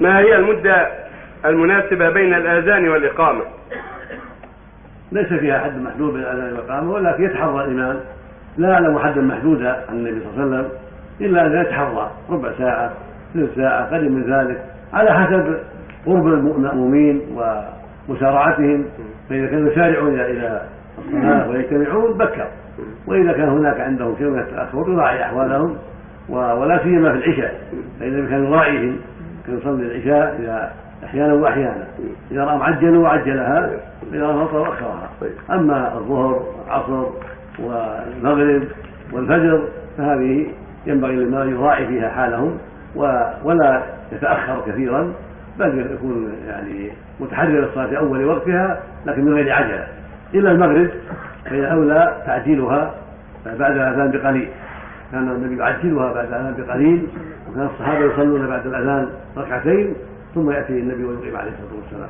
ما هي المدة المناسبة بين الآذان والإقامة؟ ليس فيها حد محدود بين الآذان والإقامة ولكن يتحرى الإمام. لا يعلم حدا محدودا عن النبي صلى الله عليه وسلم إلا ان يتحرى ربع ساعة ثلث ساعة قليل من ذلك على حسب قرب المأمومين ومسارعتهم. فإذا كانوا يسارعون إلى الصلاة ويجتمعون بكر. وإذا كان هناك عندهم شيء من التأخر يراعي أحوالهم ولا سيما في العشاء فإذا كان يراعيهم يصلي العشاء إذا أحيانا وأحيانا. إذا رأى معجلا وعجلها إذا رأى فطر أخرها أما الظهر والعصر والمغرب والفجر فهذه ينبغي للإمام يراعي فيها حالهم ولا يتأخر كثيرا بل يكون يعني متحرر الصلاة في أول وقتها لكن من غير عجلة. إلا المغرب فإن أولى تعجيلها بعد الأذان بقليل. كان النبي يعجلها بعد الأذان بقليل وكان الصحابة يصلون بعد الأذان ركعتين ثم يأتي النبي ويقيم عليه الصلاة والسلام.